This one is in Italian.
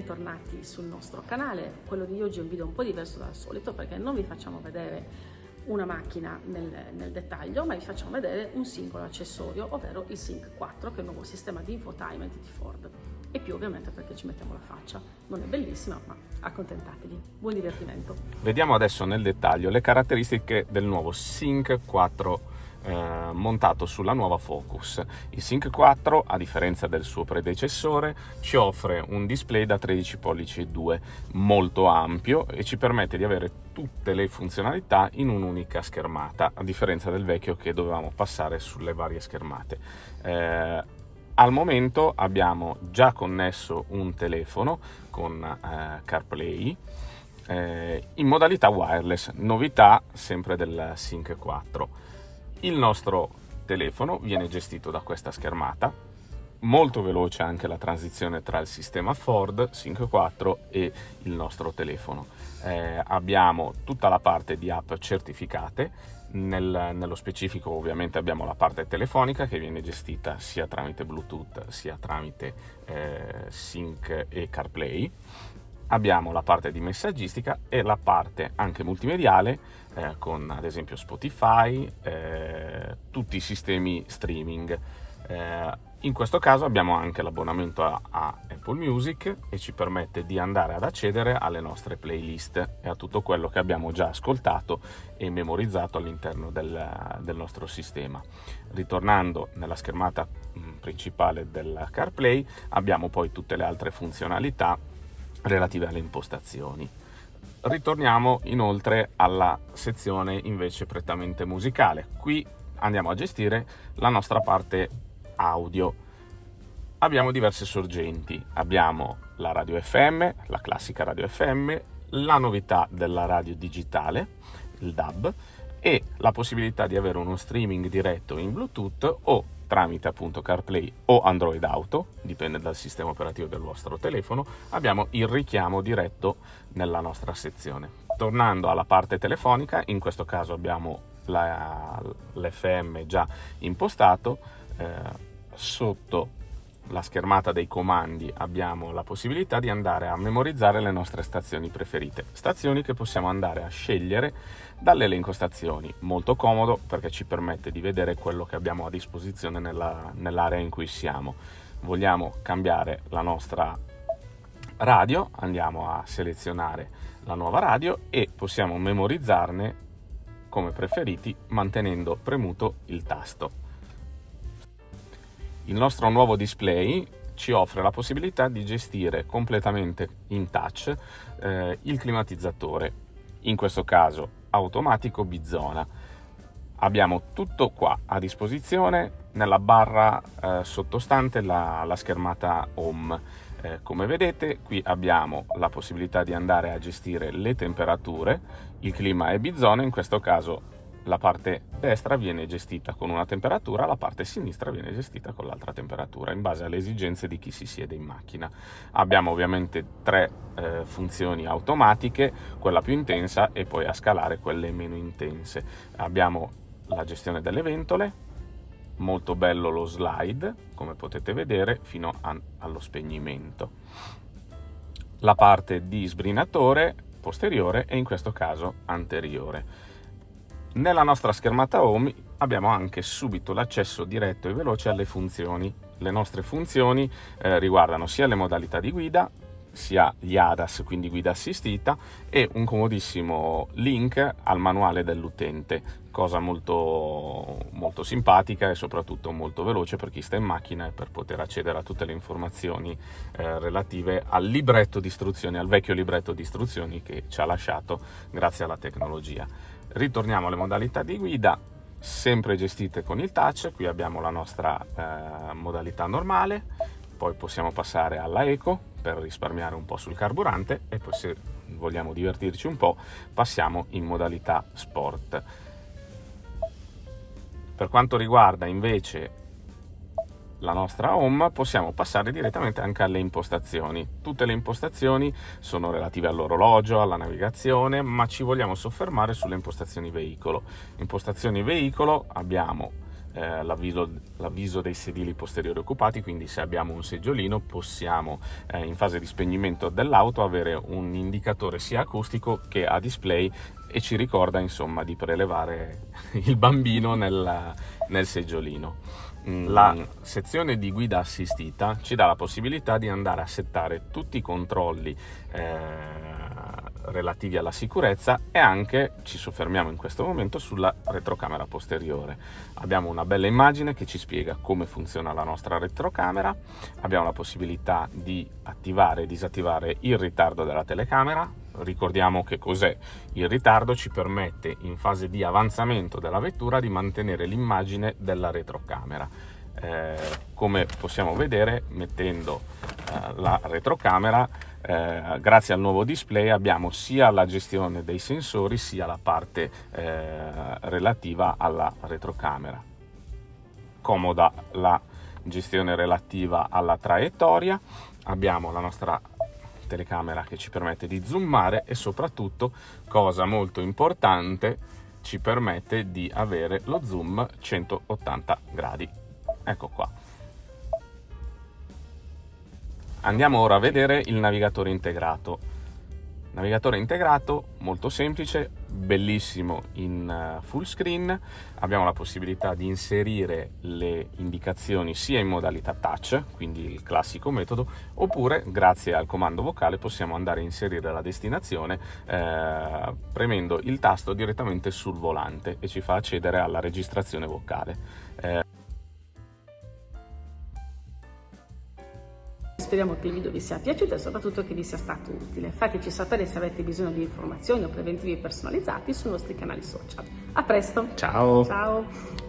bentornati sul nostro canale. Quello di oggi è un video un po' diverso dal solito perché non vi facciamo vedere una macchina nel, nel, dettaglio, ma vi facciamo vedere un singolo accessorio, ovvero il Sync 4, che è il nuovo sistema di infotainment di Ford. E più ovviamente perché ci mettiamo la faccia. Non è bellissima, ma accontentatevi. Buon divertimento. Vediamo adesso nel dettaglio le caratteristiche del nuovo Sync 4 eh, montato sulla nuova Focus. Il Sync 4, a differenza del suo predecessore, ci offre un display da 13 pollici e 2 molto ampio e ci permette di avere tutte le funzionalità in un'unica schermata, a differenza del vecchio che dovevamo passare sulle varie schermate. Eh, al momento abbiamo già connesso un telefono con eh, CarPlay eh, in modalità wireless, novità sempre del Sync 4. Il nostro telefono viene gestito da questa schermata, molto veloce anche la transizione tra il sistema Ford Sync 4 e il nostro telefono. Eh, abbiamo tutta la parte di app certificate, nel, nello specifico ovviamente abbiamo la parte telefonica che viene gestita sia tramite Bluetooth sia tramite eh, Sync e CarPlay abbiamo la parte di messaggistica e la parte anche multimediale eh, con ad esempio Spotify, eh, tutti i sistemi streaming. Eh, in questo caso abbiamo anche l'abbonamento a, a, Apple Music e ci permette di andare ad accedere alle nostre playlist e a tutto quello che abbiamo già ascoltato e memorizzato all'interno del, del nostro sistema. Ritornando nella schermata mm, principale del CarPlay abbiamo poi tutte le altre funzionalità relative alle impostazioni. Ritorniamo inoltre alla sezione invece prettamente musicale. Qui andiamo a gestire la nostra parte audio. Abbiamo diverse sorgenti, abbiamo la radio FM, la classica radio FM, la novità della radio digitale, il DAB, e la possibilità di avere uno streaming diretto in Bluetooth o tramite appunto CarPlay o Android Auto, dipende dal sistema operativo del vostro telefono, abbiamo il richiamo diretto nella nostra sezione. Tornando alla parte telefonica, in questo caso abbiamo l'FM già impostato, eh, sotto la schermata dei comandi abbiamo la possibilità di andare a memorizzare le nostre stazioni preferite, stazioni che possiamo andare a scegliere dall'elenco stazioni, molto comodo perché ci permette di vedere quello che abbiamo a disposizione nella, nell'area in cui siamo. Vogliamo cambiare la nostra radio, andiamo a selezionare la nuova radio e possiamo memorizzarne come preferiti mantenendo premuto il tasto. Il nostro nuovo display ci offre la possibilità di gestire completamente in touch eh, il climatizzatore, in questo caso automatico bizona. Abbiamo tutto qua a disposizione nella barra eh, sottostante la, la, schermata home. Eh, come vedete qui abbiamo la possibilità di andare a gestire le temperature, il clima è bizona, in questo caso la parte destra viene gestita con una temperatura, la parte sinistra viene gestita con l'altra temperatura, in base alle esigenze di chi si siede in macchina. Abbiamo ovviamente tre eh, funzioni automatiche, quella più intensa e poi a scalare quelle meno intense. Abbiamo la gestione delle ventole, molto bello lo slide, come potete vedere, fino a, allo spegnimento. La parte di sbrinatore posteriore e in questo caso anteriore nella nostra schermata home abbiamo anche subito l'accesso diretto e veloce alle funzioni. Le nostre funzioni eh, riguardano sia le modalità di guida, sia gli ADAS, quindi guida assistita, e un comodissimo link al manuale dell'utente, cosa molto, molto simpatica e soprattutto molto veloce per chi sta in macchina e per poter accedere a tutte le informazioni eh, relative al libretto di istruzioni, al vecchio libretto di istruzioni che ci ha lasciato grazie alla tecnologia. Ritorniamo alle modalità di guida, sempre gestite con il touch, qui abbiamo la nostra eh, modalità normale, poi possiamo passare alla eco per risparmiare un po' sul carburante e poi se vogliamo divertirci un po' passiamo in modalità sport. Per quanto riguarda invece la nostra home possiamo passare direttamente anche alle impostazioni. Tutte le impostazioni sono relative all'orologio, alla navigazione, ma ci vogliamo soffermare sulle impostazioni veicolo. Impostazioni veicolo abbiamo eh, l'avviso, dei sedili posteriori occupati, quindi se abbiamo un seggiolino possiamo eh, in fase di spegnimento dell'auto avere un indicatore sia acustico che a display e ci ricorda insomma di prelevare il bambino nel, nel seggiolino. Mm. La sezione di guida assistita ci dà la possibilità di andare a settare tutti i controlli eh, relativi alla sicurezza e anche ci soffermiamo in questo momento sulla retrocamera posteriore. Abbiamo una bella immagine che ci spiega come funziona la nostra retrocamera, abbiamo la possibilità di attivare e disattivare il ritardo della telecamera, ricordiamo che cos'è il ritardo ci permette in fase di avanzamento della vettura di mantenere l'immagine della retrocamera. Eh, come possiamo vedere mettendo eh, la retrocamera eh, grazie al nuovo display abbiamo sia la gestione dei sensori sia la parte eh, relativa alla retrocamera. Comoda la gestione relativa alla traiettoria. Abbiamo la nostra telecamera che ci permette di zoomare e soprattutto cosa molto importante ci permette di avere lo zoom 180 gradi ecco qua Andiamo ora a vedere il navigatore integrato. Navigatore integrato molto semplice, bellissimo in eh, full screen, abbiamo la possibilità di inserire le indicazioni sia in modalità touch, quindi il classico metodo, oppure grazie al comando vocale possiamo andare a inserire la destinazione eh, premendo il tasto direttamente sul volante e ci fa accedere alla registrazione vocale. Eh, Speriamo che il video vi sia piaciuto e soprattutto che vi sia stato utile. Fateci sapere se avete bisogno di informazioni o preventivi personalizzati sui nostri canali social. A presto! Ciao! Ciao!